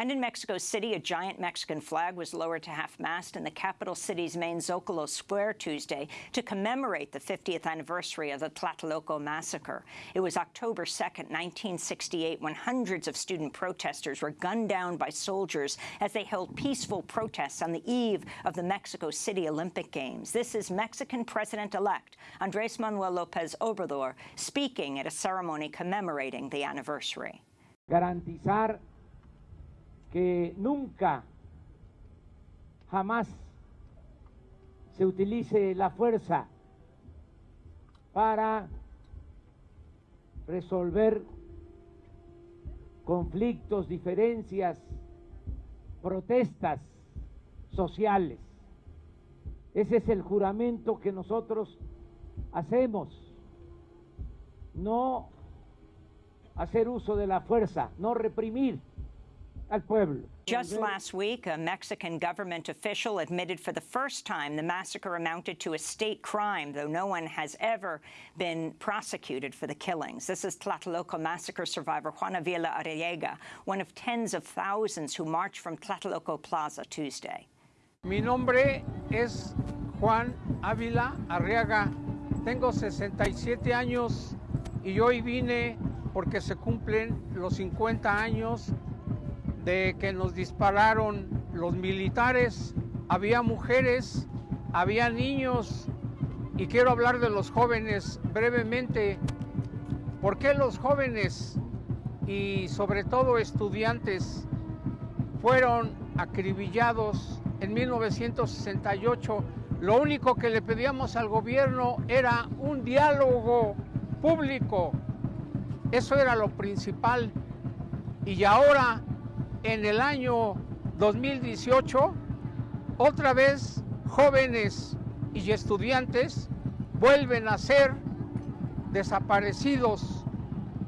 And in Mexico City, a giant Mexican flag was lowered to half-mast in the capital city's main Zocalo Square Tuesday to commemorate the 50th anniversary of the Tlatelolco massacre. It was October 2, 1968, when hundreds of student protesters were gunned down by soldiers as they held peaceful protests on the eve of the Mexico City Olympic Games. This is Mexican President-elect Andrés Manuel López Obrador speaking at a ceremony commemorating the anniversary. Garantizar que nunca, jamás se utilice la fuerza para resolver conflictos, diferencias, protestas sociales. Ese es el juramento que nosotros hacemos. No hacer uso de la fuerza, no reprimir al pueblo. Just last week, a Mexican government official admitted for the first time the massacre amounted to a state crime, though no one has ever been prosecuted for the killings. This is Tlatelolco massacre survivor Juan Avila Arriaga, one of tens of thousands who marched from Tlatelolco Plaza Tuesday. Mi nombre es Juan Ávila Arriaga. Tengo 67 años y hoy vine porque se cumplen los 50 años de que nos dispararon los militares. Había mujeres, había niños y quiero hablar de los jóvenes brevemente. ¿Por qué los jóvenes y sobre todo estudiantes fueron acribillados en 1968? Lo único que le pedíamos al gobierno era un diálogo público. Eso era lo principal. Y ahora, en el año 2018, otra vez jóvenes y estudiantes vuelven a ser desaparecidos,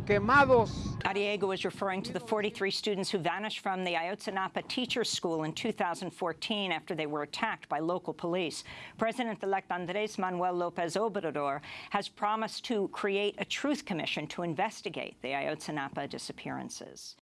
quemados. Arriaga was referring to the 43 students who vanished from the Ayotzinapa Teachers School in 2014 after they were attacked by local police. President-elect Andrés Manuel López Obrador has promised to create a truth commission to investigate the Ayotzinapa disappearances.